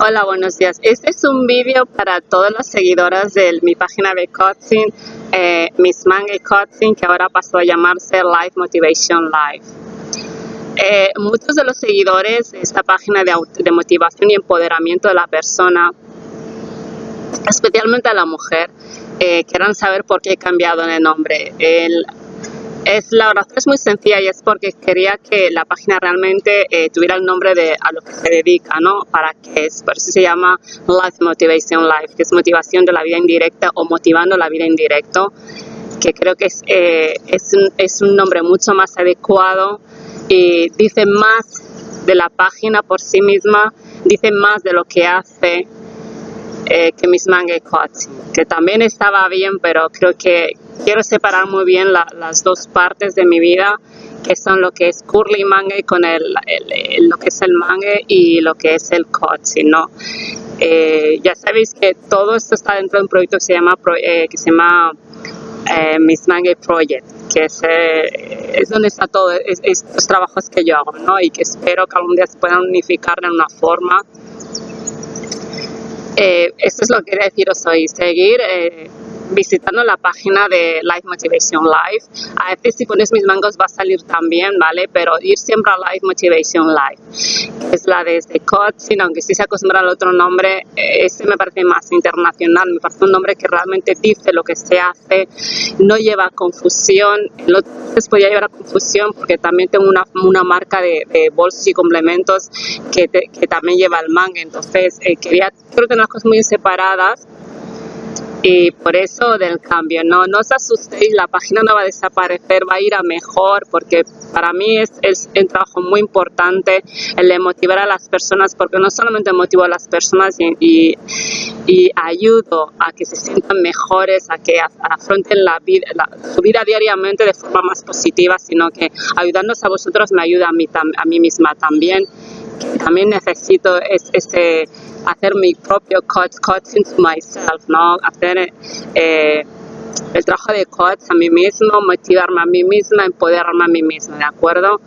Hola, buenos días. Este es un vídeo para todas las seguidoras de mi página de coaching, eh, Miss Mange Coaching, que ahora pasó a llamarse Life Motivation Live. Eh, muchos de los seguidores de esta página de, motivación y empoderamiento de la persona, especialmente a la mujer, eh, quieran saber por qué he cambiado el nombre. Es, la razón es muy sencilla y es porque quería que la página realmente eh, tuviera el nombre de a lo que se dedica, ¿no? Para que es, por eso se llama Life Motivation Life, que es motivación de la vida indirecta o motivando la vida indirecto, que creo que es, eh, es, un, es un nombre mucho más adecuado y dice más de la página por sí misma, dice más de lo que hace eh, que Miss Mange Coaching, que también estaba bien, pero creo que quiero separar muy bien las dos partes de mi vida, que son lo que es curly mangue con el, lo que es el mangue y lo que es el coaching, ¿no? Eh, ya sabéis que todo esto está dentro de un proyecto que se llama, eh, que se llama eh, Miss Mangue Project, que es, es donde está todo estos trabajos que yo hago, ¿no? Y que espero que algún día se puedan unificar de una forma. esto es lo que quería deciros hoy, seguir visitando la página de Life Motivation Live. A veces si pones mis mangos va a salir también, ¿vale? Pero ir siempre a Life Motivation Live, es la de este coaching, aunque si se acostumbra al otro nombre, ese me parece más internacional, me parece un nombre que realmente dice lo que se hace, no lleva confusión, el otro podía llevar a confusión porque también tengo una, una marca de, bolsos y complementos que, que también lleva el manga, entonces eh, quería, creo que unas cosas muy separadas y por eso del cambio, no, no os asustéis, la página no va a desaparecer, va a ir a mejor porque para mí es, es un trabajo muy importante el de motivar a las personas porque no solamente motivo a las personas y, y, ayudo a que se sientan mejores, a que afronten la vida, su vida diariamente de forma más positiva, sino que ayudándonos a vosotros me ayuda a mí, a mí misma también también necesito es, este, hacer mi propio coach, coaching to myself, ¿no? Hacer eh, el trabajo de coach a mí mismo, motivarme a mí misma, empoderarme a mí misma, ¿de acuerdo?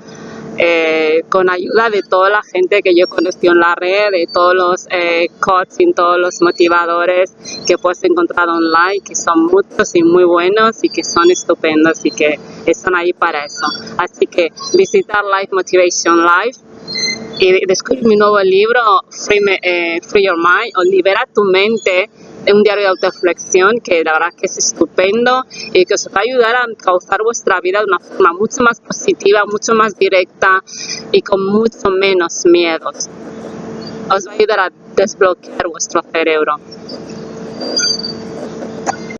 Eh, con ayuda de toda la gente que yo conocí en la red, de todos los eh, coaching, todos los motivadores que puedes encontrar online, que son muchos y muy buenos y que son estupendos y que están ahí para eso. Así que visitar Life Motivation Live y descubrir mi nuevo libro, Free, eh, Free Your Mind, o Libera tu mente, un diario de autoreflexión que la verdad que es estupendo y que os va a ayudar a causar vuestra vida de una forma mucho más positiva, mucho más directa y con mucho menos miedos. Os va a ayudar a desbloquear vuestro cerebro.